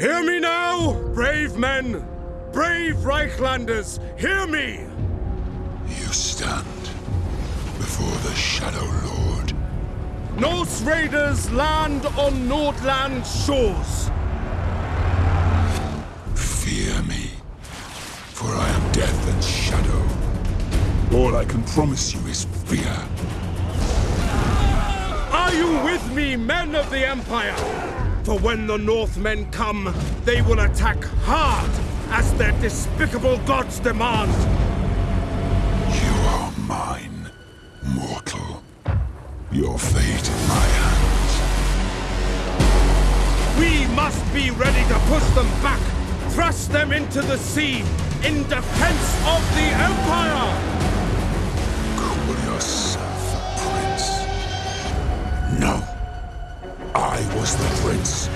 Hear me now, brave men! Brave Reiklanders, hear me! You stand before the Shadow Lord. Norse raiders land on Nordland shores. Fear me, for I am death and shadow. All I can promise you is fear. Are you with me, men of the Empire? For when the Northmen come, they will attack hard, as their despicable gods demand. You are mine, mortal. Your fate in my hands. We must be ready to push them back, thrust them into the sea, in defense of the Empire! I was the prince.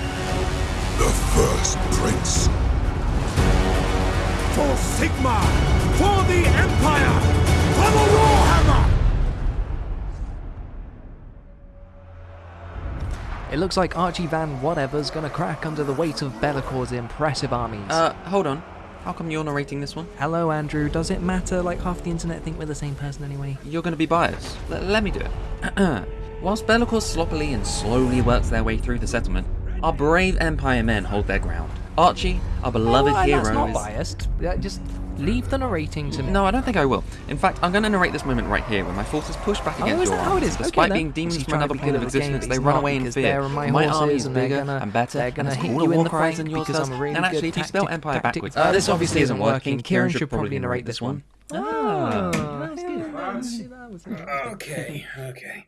The first prince. For Sigmar! For the Empire! For the Warhammer! It looks like Archie Van Whatever's gonna crack under the weight of Be'lakor's impressive armies. Uh, hold on. How come you're narrating this one? Hello, Andrew. Does it matter? Like half the internet think we're the same person anyway. You're going to be biased. L- let me do it. Whilst Be'lakor sloppily and slowly works their way through the settlement, our brave Empire men hold their ground. Archie, our beloved oh, hero, that's not is... biased. Yeah, just leave the narrating to me. No, I don't think I will. In fact, I'm going to narrate this moment right here when my forces push back Oh, against is your that how it armies. is? Despite Okay, being then. demons from trying to another plane of at the game, existence, they run away in because fear. they're my my horses army is and they're bigger gonna- and better, they're gonna and hit it's you in war the cries flank and your because stuff. I'm a really And good actually, if you spell tactic- Empire tactic- backwards, Uh, this obviously isn't working. Kieran should probably narrate this one. Oh, that's good. Okay, okay.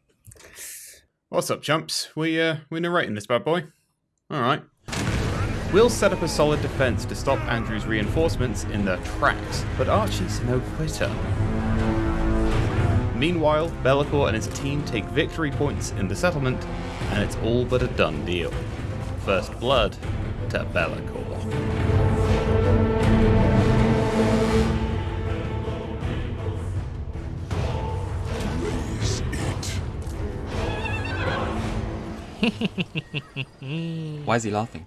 What's up, chumps? We uh we narrating this bad boy? Alright. We'll set up a solid defense to stop Andrew's reinforcements in their tracks, but Archie's no quitter. Meanwhile, Be'lakor and his team take victory points in the settlement, and it's all but a done deal. First blood to Be'lakor. Why is he laughing?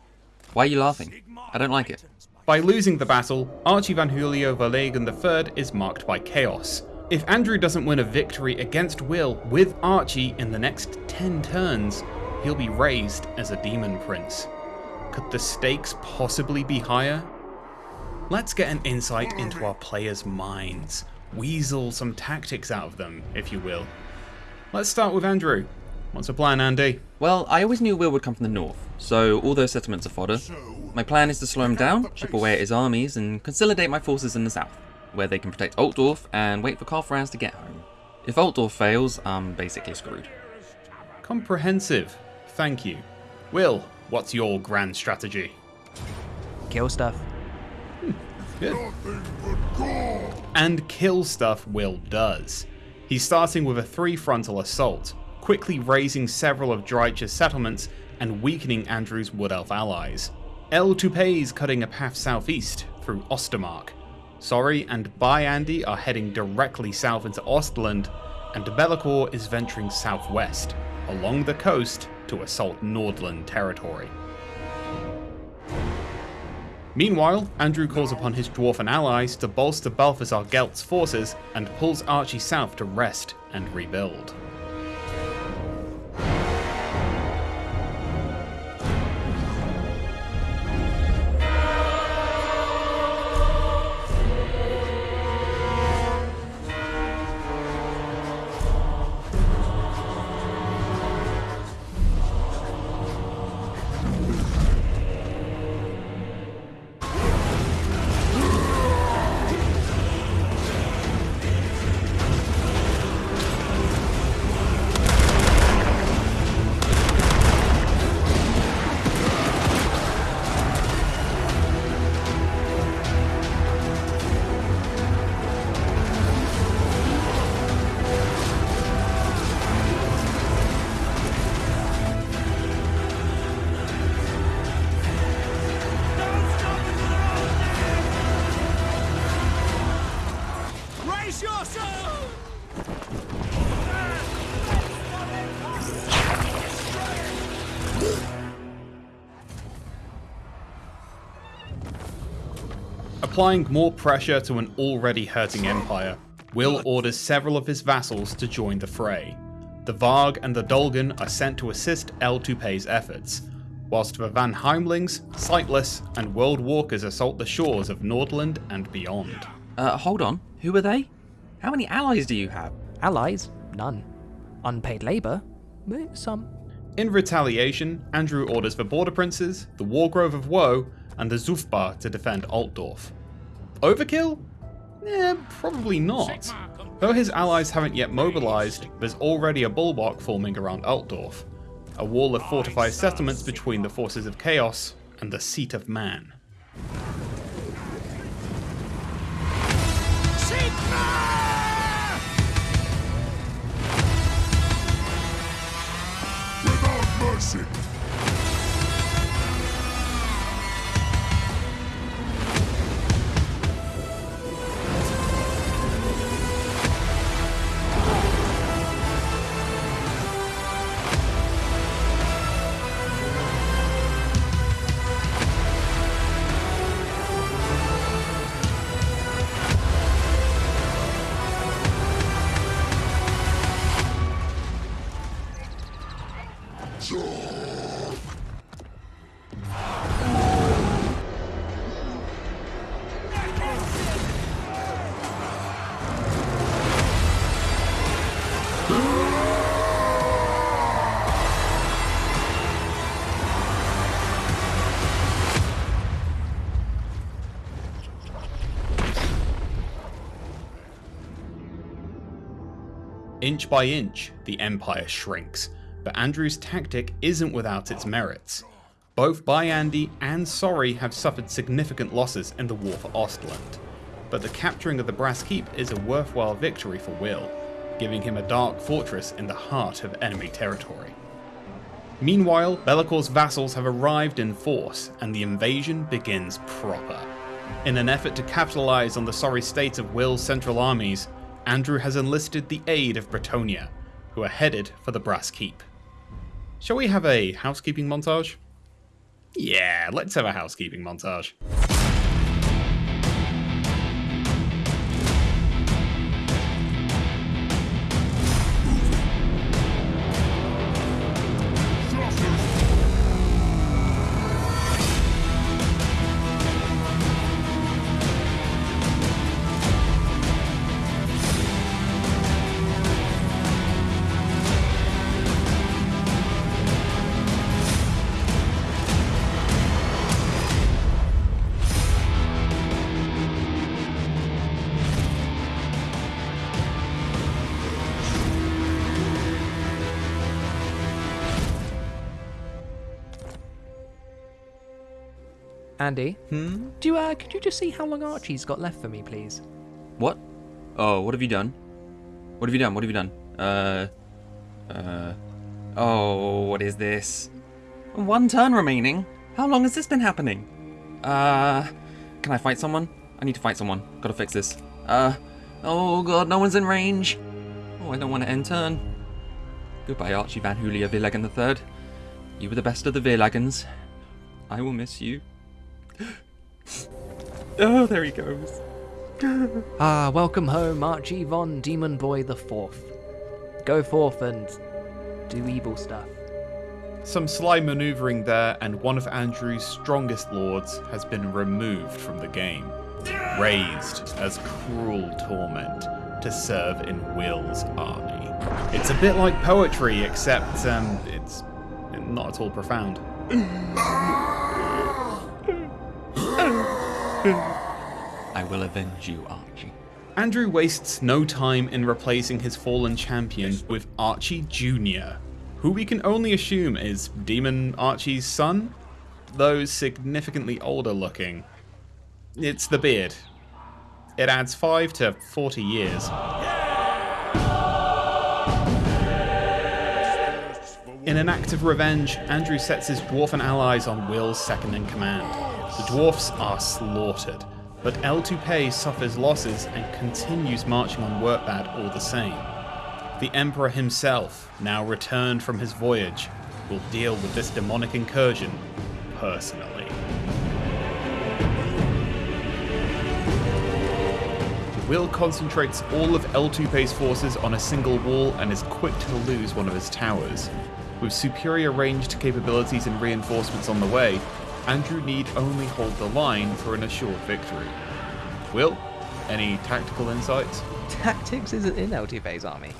Why are you laughing? I don't like it. By losing the battle, Archie van Julio Verlegen III is marked by chaos. If Andrew doesn't win a victory against Will with Archie in the next 10 turns, he'll be raised as a demon prince. Could the stakes possibly be higher? Let's get an insight into our players' minds. Weasel some tactics out of them, if you will. Let's start with Andrew. What's the plan, Andy? Well, I always knew Will would come from the north, so all those settlements are fodder. My plan is to slow him down, chip away at his armies, and consolidate my forces in the south, where they can protect Altdorf and wait for Karl Franz to get home. If Altdorf fails, I'm basically screwed. Comprehensive. Thank you. Will, what's your grand strategy? Kill stuff. Hmm, good. And kill stuff Will does. He's starting with a three frontal assault, quickly razing several of Dreich's settlements and weakening Andrew's Wood Elf allies. El Toupé's cutting a path southeast through Ostermark. Sorry and Bye Andy are heading directly south into Ostland, and Be'lakor is venturing southwest, along the coast to assault Nordland territory. Meanwhile, Andrew calls upon his dwarfen allies to bolster Balthasar Gelt's forces and pulls Archie south to rest and rebuild. Applying more pressure to an already hurting empire, Will orders several of his vassals to join the fray. The Varg and the Dolgan are sent to assist El Tupei's efforts, whilst the Vanaheimlings, Sightless, and World Walkers assault the shores of Nordland and beyond. Uh, hold on. Who are they? How many allies do you have? Allies? None. Unpaid labour? Some. In retaliation, Andrew orders the Border Princes, the Wargrove of Woe, and the Zhufbar to defend Altdorf. Overkill? Eh, probably not. Though his allies haven't yet mobilised, there's already a bulwark forming around Altdorf, a wall of fortified settlements between the forces of chaos and the seat of man. Without mercy. Inch by inch, the Empire shrinks, but Andrew's tactic isn't without its merits. Both Byandi and Sorry have suffered significant losses in the war for Ostland, but the capturing of the Brass Keep is a worthwhile victory for Will, giving him a dark fortress in the heart of enemy territory. Meanwhile, Be'lakor's vassals have arrived in force, and the invasion begins proper. In an effort to capitalize on the sorry state of Will's central armies, Andrew has enlisted the aid of Bretonnia, who are headed for the Brass Keep. Shall we have a housekeeping montage? Yeah, let's have a housekeeping montage. Andy, Hmm? do you, uh, could you just see how long Archie's got left for me, please? What? Oh, what have you done? What have you done? What have you done? Uh. Uh. Oh, what is this? One turn remaining? How long has this been happening? Uh. Can I fight someone? I need to fight someone. Gotta fix this. Uh. Oh god, no one's in range. Oh, I don't want to end turn. Goodbye, Archie Van Julia Villegen III. You were the best of the Villagens. I will miss you. oh, there he goes. Ah, welcome home, Archie von Demon Boy the Fourth. Go forth and do evil stuff. Some sly maneuvering there, and one of Andrew's strongest lords has been removed from the game, raised as cruel torment to serve in Will's army. It's a bit like poetry, except um, it's not at all profound. I will avenge you, Archie. Andrew wastes no time in replacing his fallen champion with Archie Jr., who we can only assume is Demon Archie's son, though significantly older looking. It's the beard. It adds 5 to 40 years. In an act of revenge, Andrew sets his dwarfen allies on Will's second in command. The dwarfs are slaughtered, but El Tupei suffers losses and continues marching on Wurtbad all the same. The Emperor himself, now returned from his voyage, will deal with this demonic incursion personally. Will concentrates all of El Tupe's forces on a single wall and is quick to lose one of his towers. With superior ranged capabilities and reinforcements on the way, Andrew need only hold the line for an assured victory. Will, any tactical insights? Tactics isn't in LTV's army.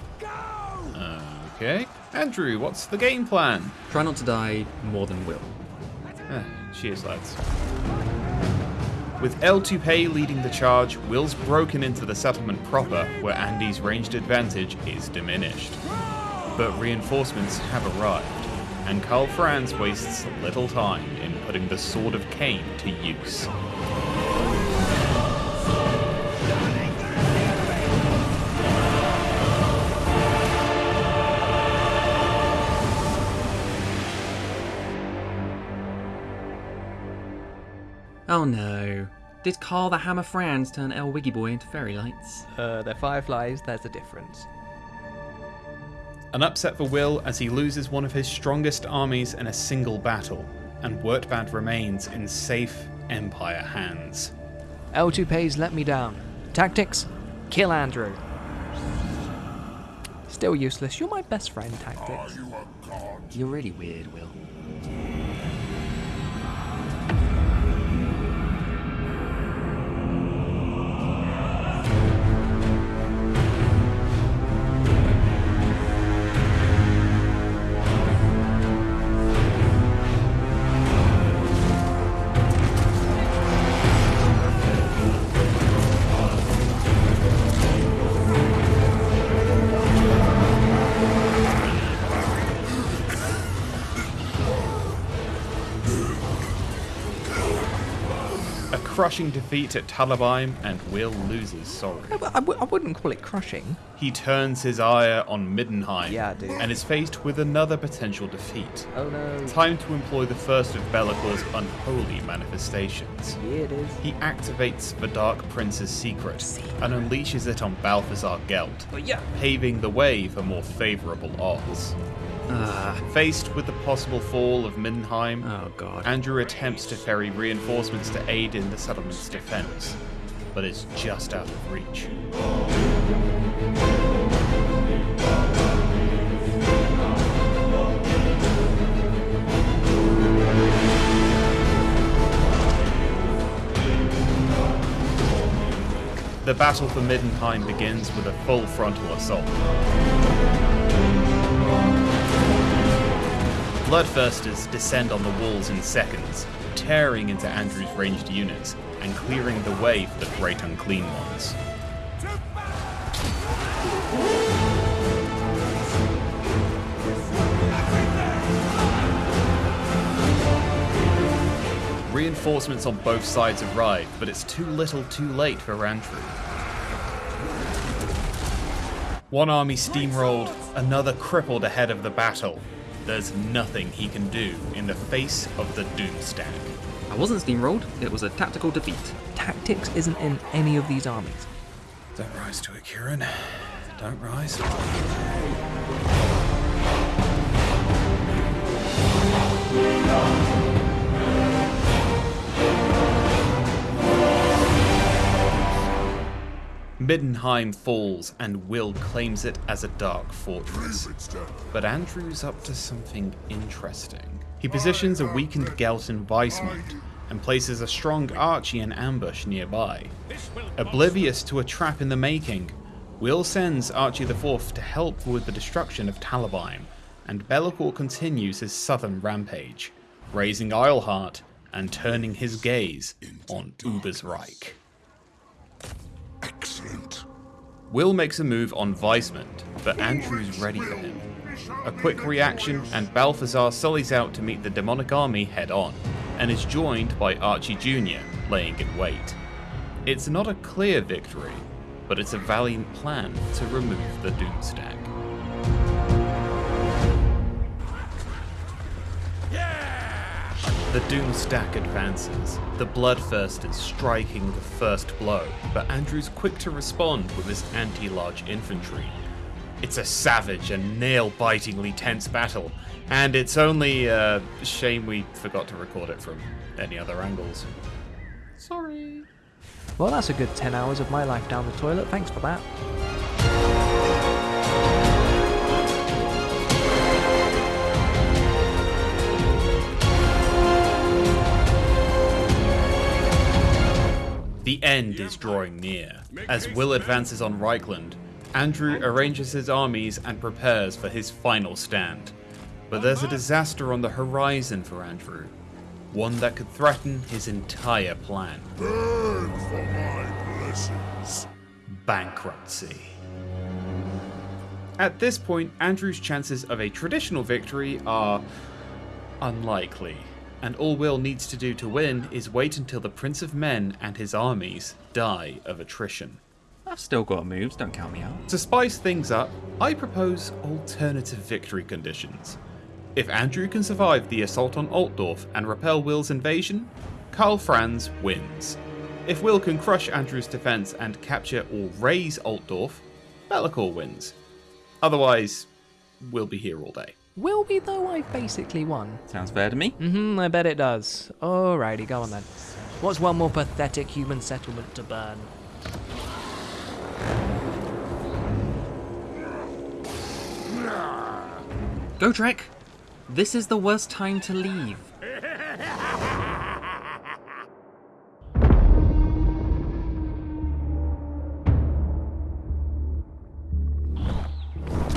Okay. Andrew, what's the game plan? Try not to die more than Will. Eh, cheers, lads. With El Tupe leading the charge, Will's broken into the settlement proper, where Andy's ranged advantage is diminished. But reinforcements have arrived, and Karl Franz wastes little time in putting the Sword of Cain to use. Oh no. Did Karl the Hammer Franz turn El Wiggy Boy into fairy lights? Uh, they're fireflies, there's a difference. An upset for Will as he loses one of his strongest armies in a single battle, and Wurtbad remains in safe Empire hands. L2Ps let me down. Tactics? Kill Andrew. Still useless. You're my best friend, Tactics. You're really weird, Will. Crushing defeat at Talabheim, and Will loses sorry. I, I w- I wouldn't call it crushing. He turns his ire on Middenheim Yeah, and is faced with another potential defeat. Oh no. Time to employ the first of Be'lakor's unholy manifestations. Yeah, it is. He activates the Dark Prince's secret and unleashes it on Balthasar Gelt, But yeah. paving the way for more favourable odds. Ah, Faced with the possible fall of Middenheim, oh god. Andrew attempts to ferry reinforcements to aid in the settlement's defense, but is just out of reach. The battle for Middenheim begins with a full frontal assault. Bloodthirsters descend on the walls in seconds, tearing into Andrew's ranged units and clearing the way for the Great Unclean Ones. Reinforcements on both sides arrive, but it's too little too late for Andrew. One army steamrolled, another crippled ahead of the battle. There's nothing he can do in the face of the Doomstack. I wasn't steamrolled, it was a tactical defeat. Tactics isn't in any of these armies. Don't rise to it, Kieran. Don't rise. Middenheim falls and Will claims it as a dark fortress. But Andrew's up to something interesting. He positions a weakened Gelt in Weismund and places a strong Archie in ambush nearby. Oblivious to a trap in the making, Will sends Archie IV to help with the destruction of Talabheim, and Be'lakor continues his southern rampage, raising Eilhart and turning his gaze on Ubersreik. Excellent. Will makes a move on Weismund, but Andrew's ready for him. A quick reaction, and Balthasar sullies out to meet the demonic army head on, and is joined by Archie Jr., laying in wait. It's not a clear victory, but it's a valiant plan to remove the Doomstack. The Doomstack advances, the Bloodthirst is striking the first blow, but Andrew's quick to respond with his anti-large infantry. It's a savage and nail-bitingly tense battle, and it's only uh, a shame we forgot to record it from any other angles. Sorry. Well, that's a good 10 hours of my life down the toilet. Thanks for that. The end is drawing near. As Will advances on Reikland, Andrew arranges his armies and prepares for his final stand. But there's a disaster on the horizon for Andrew, one that could threaten his entire plan Burn for my blessings. bankruptcy. At this point, Andrew's chances of a traditional victory are unlikely, and all Will needs to do to win is wait until the Prince of Men and his armies die of attrition. I've still got moves, don't count me out. To spice things up, I propose alternative victory conditions. If Andrew can survive the assault on Altdorf and repel Will's invasion, Karl Franz wins. If Will can crush Andrew's defense and capture or raise Altdorf, Be'lakor wins. Otherwise, we'll be here all day. Will we, though? I've basically won. Sounds fair to me. Mm-hmm, I bet it does. Alrighty, go on then. What's one more pathetic human settlement to burn? Go Trek! This is the worst time to leave.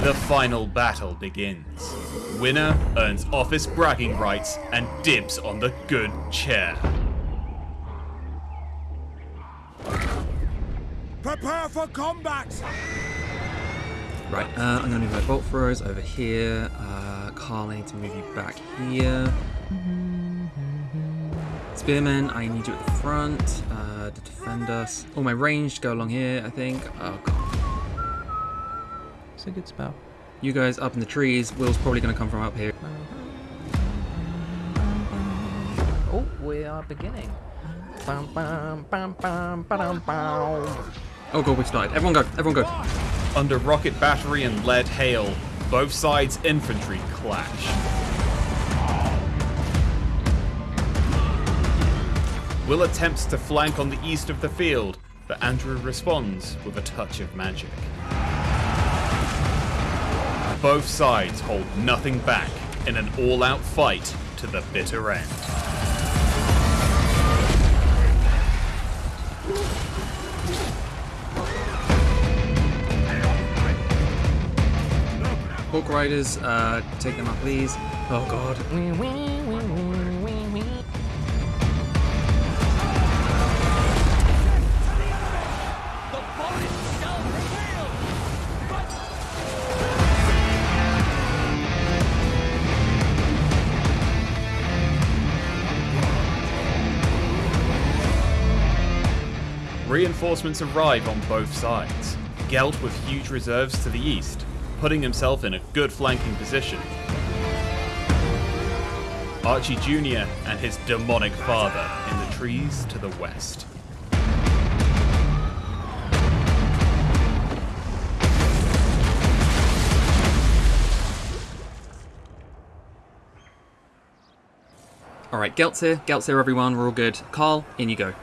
The final battle begins. Winner earns office bragging rights and dibs on the good chair. Prepare for combat! Right, uh, I'm gonna move my bolt throwers over here. Uh, Karl, I need to move you back here. Spearman, I need you at the front uh, to defend us. Oh, my ranged go along here, I think. Oh, God. It's a good spell. You guys up in the trees. Will's probably gonna come from up here. Oh, we are beginning. Oh, God, we've started. Everyone go, everyone go. Under rocket battery and lead hail, both sides' infantry clash. Will attempts to flank on the east of the field, but Andrew responds with a touch of magic. Both sides hold nothing back in an all out fight to the bitter end. Hawk Riders, uh, take them out, please. Oh, God. Reinforcements arrive on both sides. Gelt with huge reserves to the east, putting himself in a good flanking position. Archie Jr. and his demonic father in the trees to the west. Alright, Gelt's here. Gelt's here, everyone. We're all good. Karl, in you go.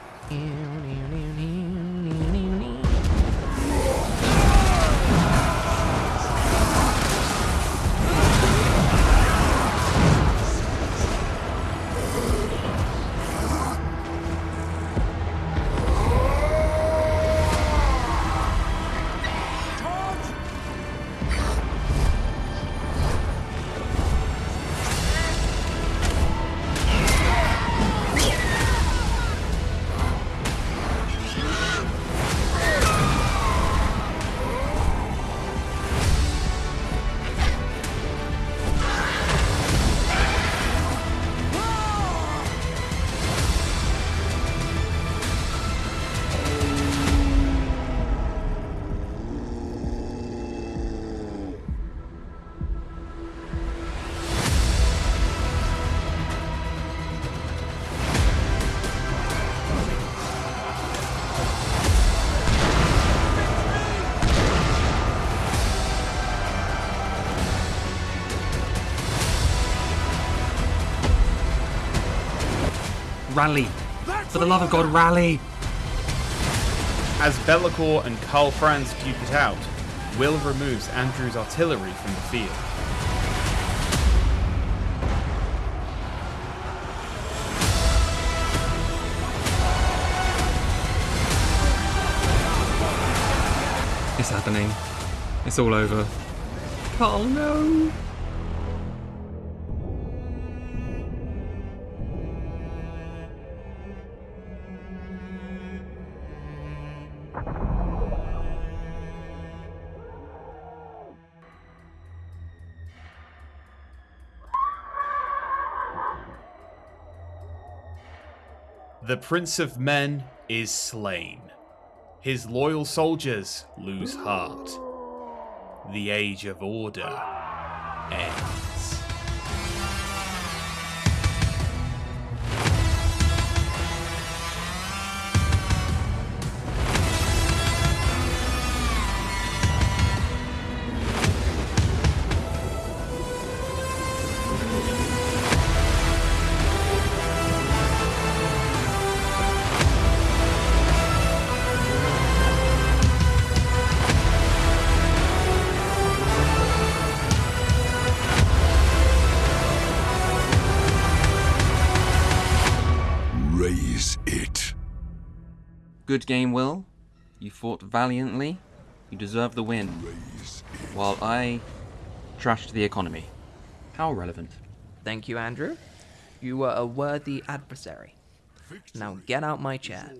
Rally. For the love of God, rally. As Be'lakor and Karl Franz duke it out, Will removes Andrew's artillery from the field. It's happening. It's all over. Karl, no! The Prince of Men is slain. His loyal soldiers lose heart. The Age of Order ends. Good game, Will. You fought valiantly. You deserve the win. While I trashed the economy. How relevant. Thank you, Andrew. You were a worthy adversary. Now get out my chair.